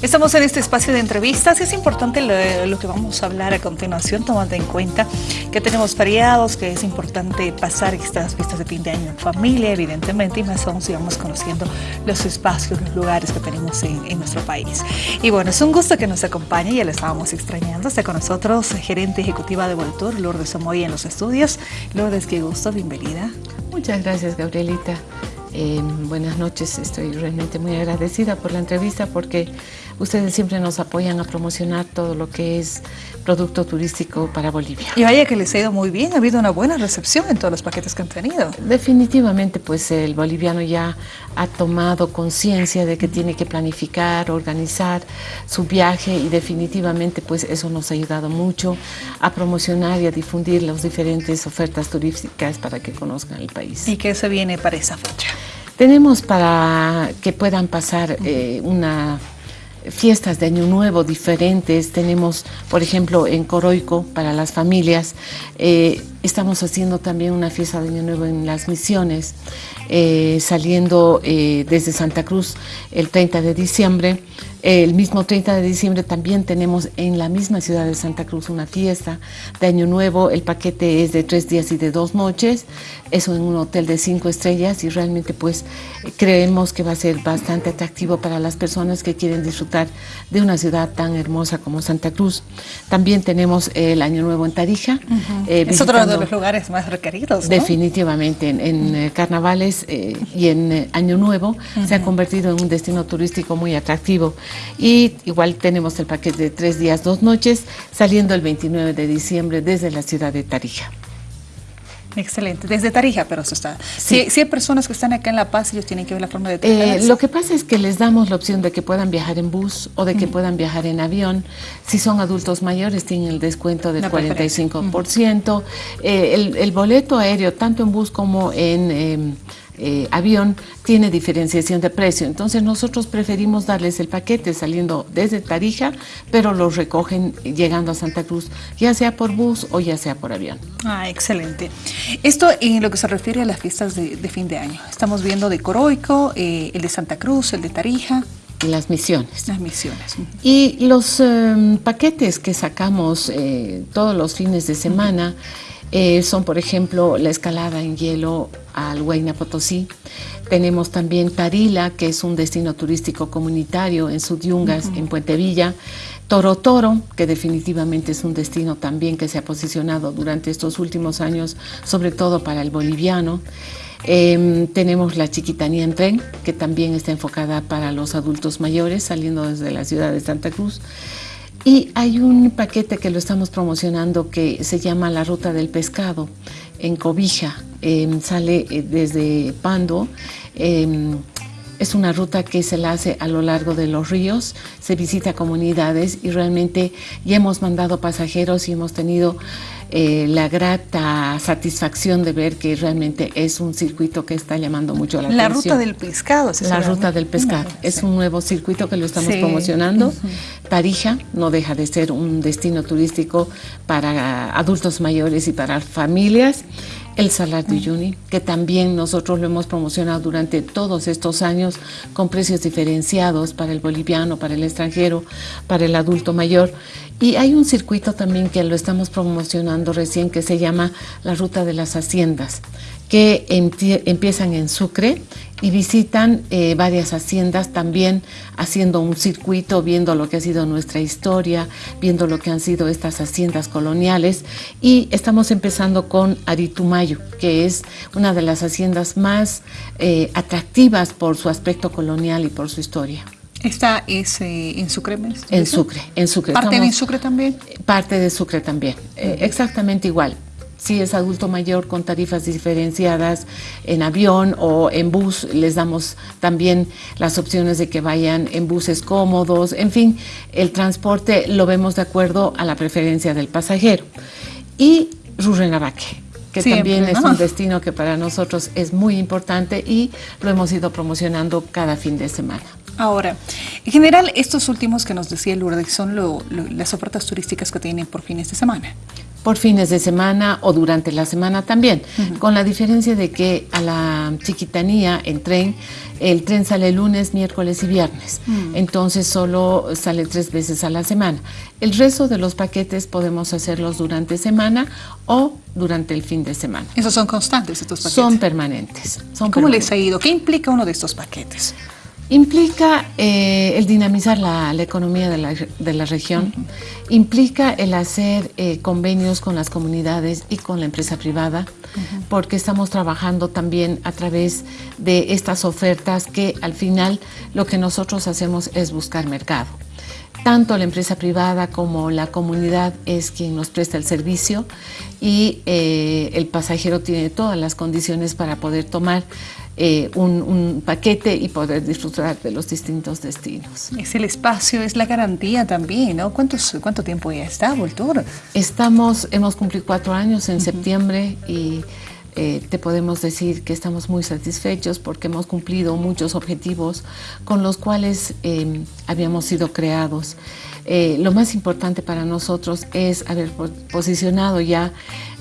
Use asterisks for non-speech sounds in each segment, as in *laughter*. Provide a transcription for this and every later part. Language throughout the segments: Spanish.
Estamos en este espacio de entrevistas y es importante lo, que vamos a hablar a continuación, tomando en cuenta que tenemos feriados, que es importante pasar estas fiestas de fin de año en familia, evidentemente, y más aún si vamos conociendo los espacios, los lugares que tenemos en, nuestro país. Y bueno, es un gusto que nos acompañe, ya le estábamos extrañando. Está con nosotros gerente ejecutiva de Voltur, Lourdes Somoy en los estudios. Lourdes, qué gusto, bienvenida. Muchas gracias, Gabrielita. Eh, buenas noches, estoy realmente muy agradecida por la entrevista porque ustedes siempre nos apoyan a promocionar todo lo que es producto turístico para Bolivia. Y vaya que les ha ido muy bien, ha habido una buena recepción en todos los paquetes que han tenido. Definitivamente, pues el boliviano ya ha tomado conciencia de que tiene que planificar, organizar su viaje y definitivamente pues eso nos ha ayudado mucho a promocionar y a difundir las diferentes ofertas turísticas para que conozcan el país. ¿Y qué se viene para esa fecha? Tenemos para que puedan pasar eh, una fiestas de Año Nuevo diferentes. Tenemos, por ejemplo, en Coroico, para las familias, eh, estamos haciendo también una fiesta de Año Nuevo en las misiones, eh, saliendo eh, desde Santa Cruz el 30 de diciembre. El mismo 30 de diciembre también tenemos en la misma ciudad de Santa Cruz una fiesta de Año Nuevo. El paquete es de tres días y de dos noches. Es en un hotel de cinco estrellas y realmente pues creemos que va a ser bastante atractivo para las personas que quieren disfrutar de una ciudad tan hermosa como Santa Cruz. También tenemos el Año Nuevo en Tarija. Eh, es otro de los lugares más requeridos. Definitivamente. En, carnavales y en Año Nuevo se ha convertido en un destino turístico muy atractivo. Y igual tenemos el paquete de tres días, dos noches, saliendo el 29 de diciembre desde la ciudad de Tarija. Excelente, desde Tarija, pero eso está. Si, hay personas que están acá en La Paz, ellos tienen que ver la forma de eh, Lo que pasa es que les damos la opción de que puedan viajar en bus o de que puedan viajar en avión. Si son adultos mayores, tienen el descuento del 45%. Eh, el, el, boleto aéreo, tanto en bus como en... Em, eh, avión tiene diferenciación de precio. Entonces nosotros preferimos darles el paquete saliendo desde Tarija, pero los recogen llegando a Santa Cruz, ya sea por bus o ya sea por avión. Ah, excelente. Esto en lo que se refiere a las fiestas de, fin de año. Estamos viendo de Coroico, eh, el de Santa Cruz, el de Tarija. Y las misiones. Las misiones. Y los em, paquetes que sacamos eh, todos los fines de semana, eh, son, por ejemplo, la escalada en hielo al Huayna Potosí. Tenemos también Tarila, que es un destino turístico comunitario en Sudyungas, en Puente Villa. Toro Toro, que definitivamente es un destino también que se ha posicionado durante estos últimos años, sobre todo para el boliviano. Em, tenemos la Chiquitanía en tren, que también está enfocada para los adultos mayores, saliendo desde la ciudad de Santa Cruz. Y hay un paquete que lo estamos promocionando que se llama La Ruta del Pescado en Cobija. Em, sale eh, desde Pando. Em, es una ruta que se la hace a lo largo de los ríos, se visita comunidades y realmente ya hemos mandado pasajeros y hemos tenido eh, la grata satisfacción de ver que realmente es un circuito que está llamando mucho la, atención. La ruta del pescado. La ruta del pescado. Es un nuevo circuito que lo estamos promocionando. Tarija no deja de ser un destino turístico para adultos mayores y para familias el Salar de Uyuni, que también nosotros lo hemos promocionado durante todos estos años con precios diferenciados para el boliviano, para el extranjero, para el adulto mayor. Y hay un circuito también que lo estamos promocionando recién que se llama la Ruta de las Haciendas, que empiezan en Sucre y visitan eh, varias haciendas también haciendo un circuito, viendo lo que ha sido nuestra historia, viendo lo que han sido estas haciendas coloniales y estamos empezando con Aritumayo, que es una de las haciendas más eh, atractivas por su aspecto colonial y por su historia. ¿Esta es eh, en Sucre? En Sucre, en Sucre. ¿Parte de Sucre también? Parte de Sucre también, exactamente igual si es adulto mayor con tarifas diferenciadas en avión o en bus, les damos también las opciones de que vayan en buses cómodos, en fin, el transporte lo vemos de acuerdo a la preferencia del pasajero. Y Rurrenabaque, que también es un destino que para nosotros es muy importante y lo hemos ido promocionando cada fin de semana. Ahora, en general, estos últimos que nos decía Lourdes son las ofertas turísticas que tienen por fines de semana. por fines de semana o durante la semana también, con la diferencia de que a la chiquitanía en tren, el tren sale lunes, miércoles y viernes, entonces solo sale tres veces a la semana. El resto de los paquetes podemos hacerlos durante semana o durante el fin de semana. ¿Esos son constantes estos paquetes? Son permanentes. Son ¿Cómo les ha ido? ¿Qué implica uno de estos paquetes? Implica eh, el dinamizar la, economía de la, región, implica el hacer eh, convenios con las comunidades y con la empresa privada, porque estamos trabajando también a través de estas ofertas que al final lo que nosotros hacemos es buscar mercado. Tanto la empresa privada como la comunidad es quien nos presta el servicio y eh, el pasajero tiene todas las condiciones para poder tomar eh, un, paquete y poder disfrutar de los distintos destinos. Es el espacio, es la garantía también, ¿no? ¿Cuántos, ¿Cuánto tiempo ya está, Voltur? Estamos, hemos cumplido cuatro años en septiembre y eh, te podemos decir que estamos muy satisfechos porque hemos cumplido muchos objetivos con los cuales em, habíamos sido creados. Eh, lo más importante para nosotros es haber posicionado ya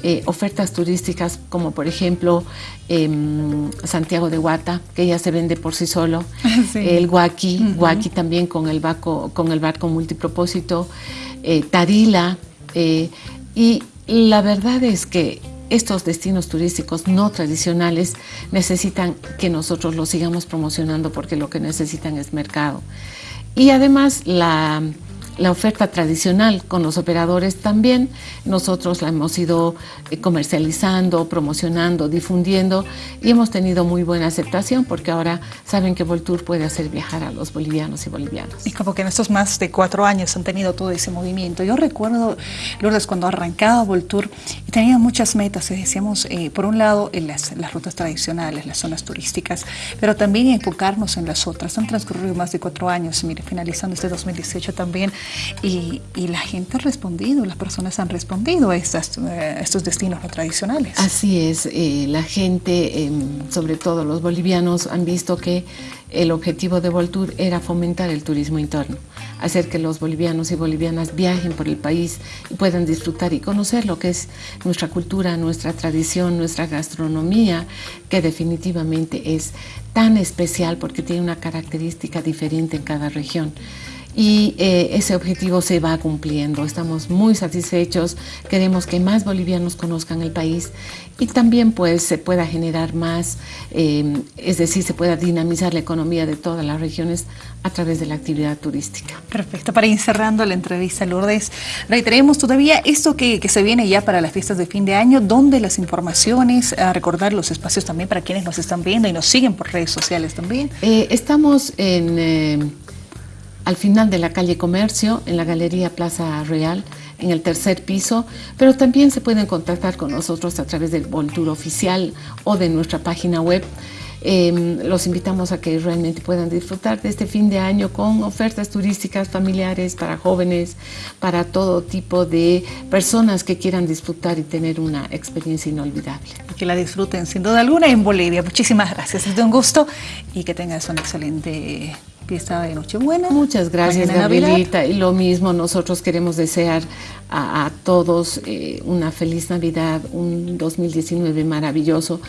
eh, ofertas turísticas como por ejemplo em, Santiago de Guata, que ya se vende por sí solo, *laughs* el Guaki, Guaki también con el, barco, con el barco multipropósito, Tarila, y la verdad es que estos destinos turísticos no tradicionales necesitan que nosotros los sigamos promocionando porque lo que necesitan es mercado. Y además la la oferta tradicional con los operadores también. Nosotros la hemos ido eh, comercializando, promocionando, difundiendo y hemos tenido muy buena aceptación porque ahora saben que Voltour puede hacer viajar a los bolivianos y bolivianas. Y como que en estos más de cuatro años han tenido todo ese movimiento. Yo recuerdo, Lourdes, cuando arrancaba Voltour y tenía muchas metas, decíamos, eh, por un lado, en las, las rutas tradicionales, las zonas turísticas, pero también enfocarnos en las otras. Han transcurrido más de cuatro años, mire, finalizando este 2018 también y, la gente ha respondido, las personas han respondido a, eh, estos destinos no tradicionales. Así es, eh, la gente, em, sobre todo los bolivianos, han visto que el objetivo de Voltour era fomentar el turismo interno, hacer que los bolivianos y bolivianas viajen por el país y puedan disfrutar y conocer lo que es nuestra cultura, nuestra tradición, nuestra gastronomía, que definitivamente es tan especial porque tiene una característica diferente en cada región y eh, ese objetivo se va cumpliendo. Estamos muy satisfechos, queremos que más bolivianos conozcan el país y también pues se pueda generar más, eh, es decir, se pueda dinamizar la economía de todas las regiones a través de la actividad turística. Perfecto, para ir cerrando la entrevista Lourdes, reiteremos todavía esto que, se viene ya para las fiestas de fin de año, donde las informaciones, a recordar los espacios también para quienes nos están viendo y nos siguen por redes sociales también. Eh, estamos en al final de la calle Comercio, en la Galería Plaza Real, en el tercer piso, pero también se pueden contactar con nosotros a través del Voltura Oficial o de nuestra página web. Em, los invitamos a que realmente puedan disfrutar de este fin de año con ofertas turísticas familiares para jóvenes, para todo tipo de personas que quieran disfrutar y tener una experiencia inolvidable. Que la disfruten sin duda alguna en Bolivia. Muchísimas gracias, es de un gusto y que tengas un excelente fiesta de Nochebuena. Muchas gracias, Gabrielita. Y lo mismo, nosotros queremos desear a, todos eh, una feliz Navidad, un 2019 maravilloso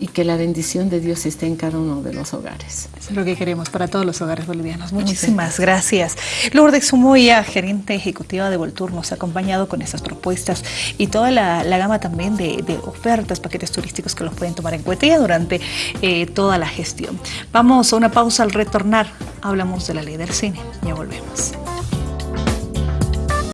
y que la bendición de Dios esté en cada uno de los hogares. Eso es lo que queremos para todos los hogares bolivianos. Muchísimas gracias. Lourdes Sumoya, gerente ejecutiva de Voltur, nos ha acompañado con estas propuestas y toda la, gama también de, ofertas, paquetes turísticos que los pueden tomar en cuenta durante eh, toda la gestión. Vamos a una pausa al retornar. Hablamos de la ley del cine. Ya volvemos.